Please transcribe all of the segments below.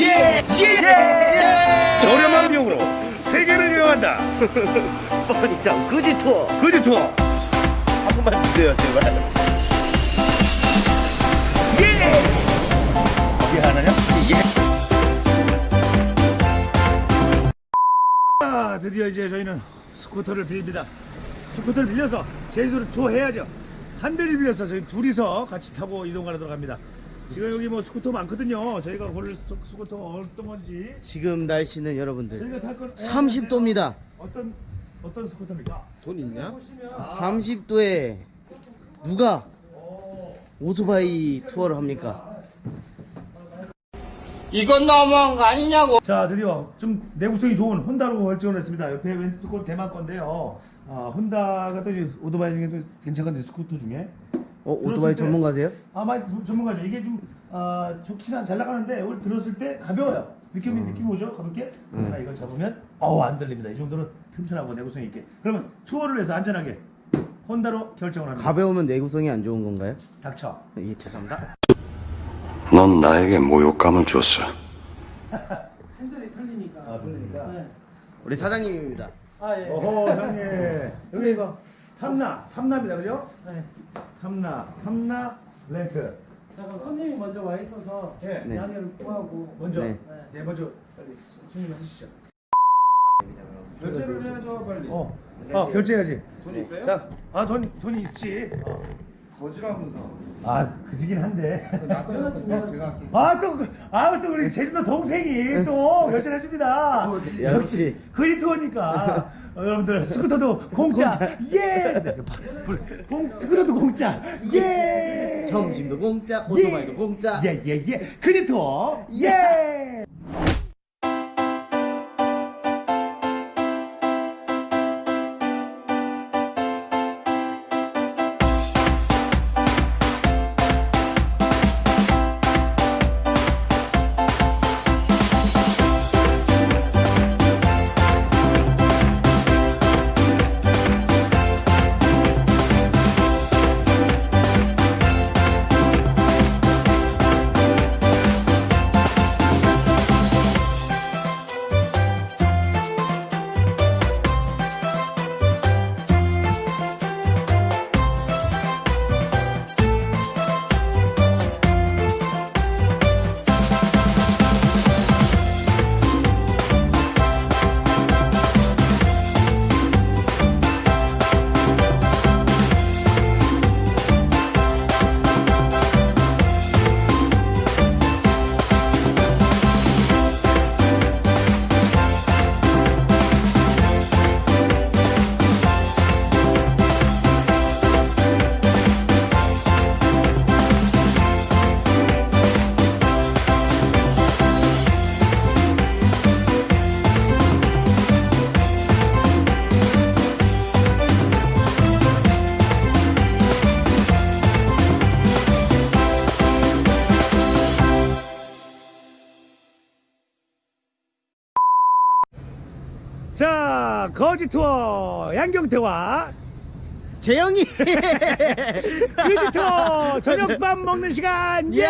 예! 예! 저렴한 비용으로 세계를 여행한다. 뻔히다 그지 투어 그지 투어. 한 번만 주세요 제발 이게 하나냐? 예. 아, 드디어 이제 저희는 스쿠터를 빌립니다. 스쿠터를 빌려서 제주도를 투어해야죠. 한 대를 빌려서 저희 둘이서 같이 타고 이동하도록 합니다. 지금 여기 뭐 스쿠터 많거든요. 저희가 고를 스쿠- 스쿠터 어떤 건지 지금 날씨는 여러분들 저희가 탈 건 30도입니다 어떤 어떤 스쿠터입니까? 돈 있냐? 30도에 누가 오토바이 투어를 합니까? 이건 너무한 거 아니냐고. 자 드디어 좀 내구성이 좋은 혼다로 결정을 했습니다. 옆에 왼쪽 건 대만 건데요. 아, 혼다가 또 이제 오토바이 중에도 괜찮은데 스쿠터 중에 어 오토바이 때- 전문가세요? 아 많이 전- 전문가죠. 이게 좀 아, 좋긴 잘 나가는데 오늘 들었을 때 가벼워요. 느낌이 느낌 오죠? 가볍게. 하나 이걸 잡으면 어우 안 들립니다. 이 정도는 튼튼하고 내구성 있게. 그러면 투어를 해서 안전하게 혼다로 결정을 합니다. 가벼우면 내구성이 안 좋은 건가요? 닥쳐. 예 죄송합니다 넌 나에게 모욕감을 줬어. 핸들이 틀리니까. 아 들리니까. 네. 우리 사장님입니다 아 예. 어허 형님 여기 이거 탐나 탐나입니다 그죠? 네. 탐나 탐나 렌트. 자 그럼 손님이 먼저 와 있어서 예. 네. 양해를 구하고. 먼저 네. 네, 먼저 빨리 손님 해주시죠. 결제를 해야죠 빨리 어, 어 결제해야지. 돈 있어요? 자, 아 돈 돈이 있지. 어. 거지라면서 아 그지긴 한데. 나한테 제가 제가 할게 아또아또 우리 제주도 동생이 또 결제해 줍니다. 역시. 거의 투어니까 어, 여러분들 스쿠터도 공짜. 예. 공 스쿠터도 공짜. 예. 점심도 공짜 오토바이도 공짜. 예예예. 그지 투어 예. 자 거지 투어 양경태와 재영이 그지 투어 저녁밥 먹는 시간 예.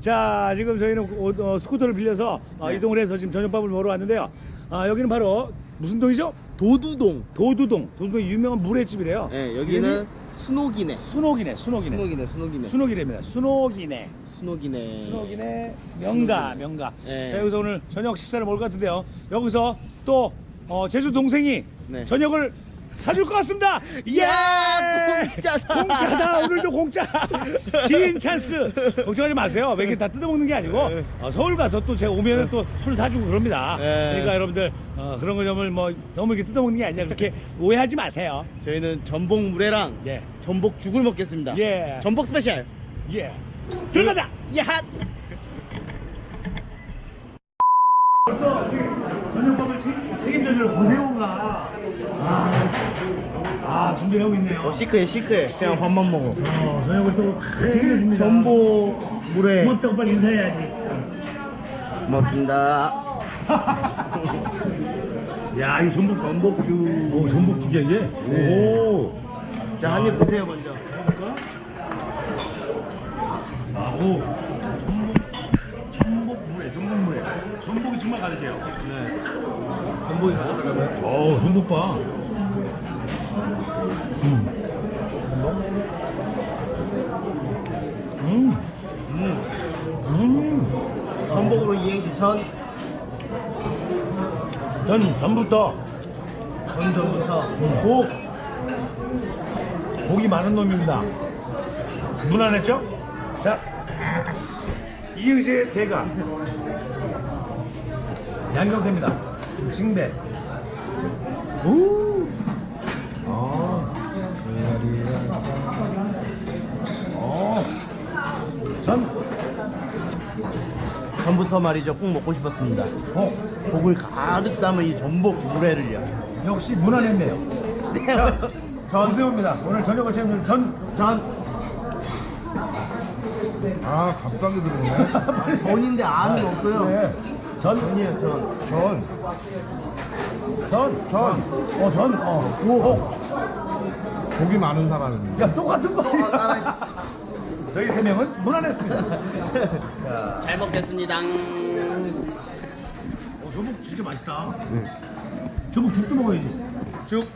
자 지금 저희는 오- 어, 스쿠터를 빌려서 어, 이동을 해서 지금 저녁밥을 먹으러 왔는데요. 아, 여기는 바로 무슨 동이죠? 도두동 도두동. 도두동이 유명한 물회집이래요. 네 여기는 이름이 순옥이네 순옥이네. 순옥이네. 순옥이네 순옥이네 순옥이랍니다. 순옥이네. 순옥이네 순옥이네. 명가, 명가. 네. 자, 여기서 오늘 저녁 식사를 먹을 것 같은데요. 여기서 또 어, 제주 동생이 네. 저녁을 사줄 것 같습니다. 예! 야, 공짜다. 공짜다. 오늘도 공짜. 지인 찬스. 걱정하지 마세요. 매일 다 뜯어먹는 게 아니고 어, 서울 가서 또 제가 오면은 또 술 사주고 그럽니다. 네. 그러니까 여러분들 어, 그런 거 점을 뭐 너무 이렇게 뜯어먹는 게 아니라 그렇게 오해하지 마세요. 저희는 전복 물회랑 예. 전복 죽을 먹겠습니다 예. 전복 스페셜 예. 들어가자. 야 벌써 저녁밥을 책, 책임져줄 고세호가 아, 아 준비를 하고 있네요. 시크해 시크해 그냥 밥만 먹어 어, 저녁을 또 책임져줍니다. 전복 물회 고맙다고 빨리 인사해야지. 고맙습니다 야, 이 전복 전복죽 오, 전복 기계 이게? 오. 자 한 입 드세요 먼저 아, 오. 전복, 전복 전복이 정말 가득해요. 네. 전복이 가져가고요. 어우, 전복 봐. 음. 음. 음. 전복으로 이행시 전, 전 전부터 전 전부터 복, 복이 많은 놈입니다. 무난했죠? 자, 이응시의 대가 양경태입니다. 징배. 오. 전부터 말이죠. 꼭 먹고 싶었습니다. 복. 복을 가득 담은 이 전복 물회를요. 역시 무난했네요. 자, 전, 전세호입니다. 오늘 저녁을 채우는 전 전, 아 갑자기 들어오네. 전인데 안은 없어요. 네. 전 전이에요, 전. 전. 전, 전, 어, 전, 어, 오, 복이 많은 사람입니다. 야, 똑같은 거. 어, 따라했어. 저희 세 명은 무난했습니다. 잘 먹겠습니다. 어, 저국 진짜 맛있다. 저국 국도 먹어야지. 죽.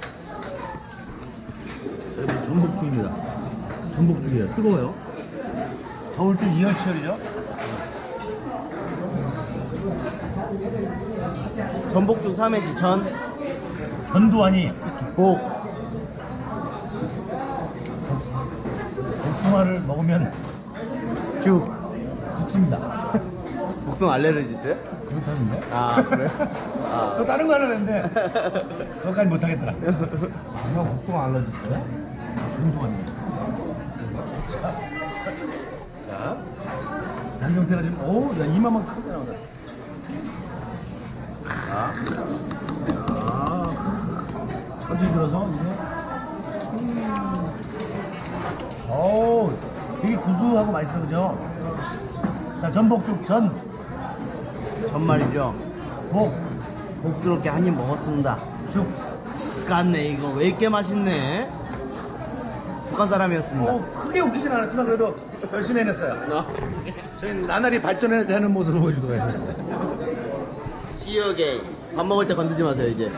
여러분 전복죽입니다. 전복죽이에요. 뜨거워요. 더울 땐 이열치열이죠. 전복죽 삼해시 전, 전두환이 복, 복숭아를 먹으면 죽. 죽습니다. 복숭아 알레르기 있어요? 그렇다는데. 아, 그래요? 아. 또 다른 거 하나 했는데 그것까지 못하겠더라. 형 복숭아 알러지어요? 전두환이. 자, 자, 양경태가 지금 오, 야 이마만 크게 나오네. 자, 자, 천천히 들어서 이제. 구수하고 맛있어 그죠? 자, 전복죽 전, 전 말이죠. 복, 복스럽게 한 입 먹었습니다. 죽. 깠네 이거 왜 이렇게 맛있네? 북한 사람이었습니다. 어, 크게 웃기진 않았지만 그래도 열심히 해냈어요. 어. 저희는 나날이 발전해가는 모습을 보여주도록 하겠습니다. 시어게이 밥 먹을 때 건드지 마세요 이제.